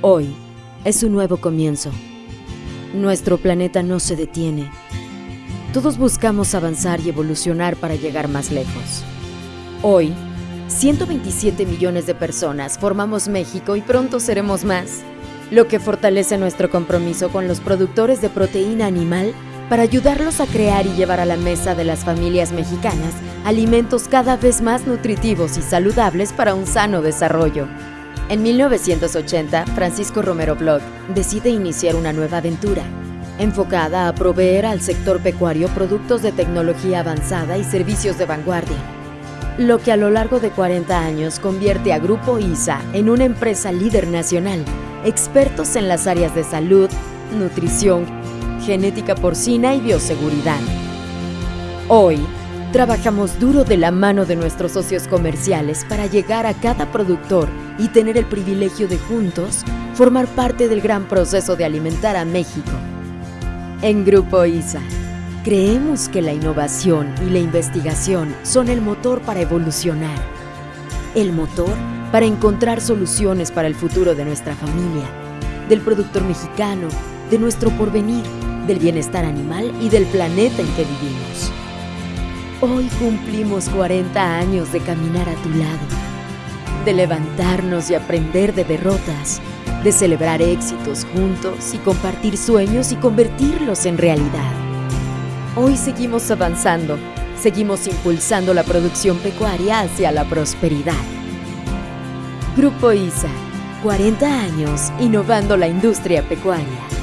Hoy es un nuevo comienzo. Nuestro planeta no se detiene. Todos buscamos avanzar y evolucionar para llegar más lejos. Hoy, 127 millones de personas formamos México y pronto seremos más, lo que fortalece nuestro compromiso con los productores de proteína animal para ayudarlos a crear y llevar a la mesa de las familias mexicanas alimentos cada vez más nutritivos y saludables para un sano desarrollo. En 1980, Francisco Romero Bloch decide iniciar una nueva aventura, enfocada a proveer al sector pecuario productos de tecnología avanzada y servicios de vanguardia, lo que a lo largo de 40 años convierte a Grupo ISA en una empresa líder nacional, expertos en las áreas de salud, nutrición, genética porcina y bioseguridad. Hoy, trabajamos duro de la mano de nuestros socios comerciales para llegar a cada productor y tener el privilegio de juntos formar parte del gran proceso de alimentar a México. En Grupo ISA, creemos que la innovación y la investigación son el motor para evolucionar. El motor para encontrar soluciones para el futuro de nuestra familia, del productor mexicano, de nuestro porvenir, del bienestar animal y del planeta en que vivimos. Hoy cumplimos 40 años de caminar a tu lado, de levantarnos y aprender de derrotas, de celebrar éxitos juntos y compartir sueños y convertirlos en realidad. Hoy seguimos avanzando, seguimos impulsando la producción pecuaria hacia la prosperidad. Grupo ISA, 40 años innovando la industria pecuaria.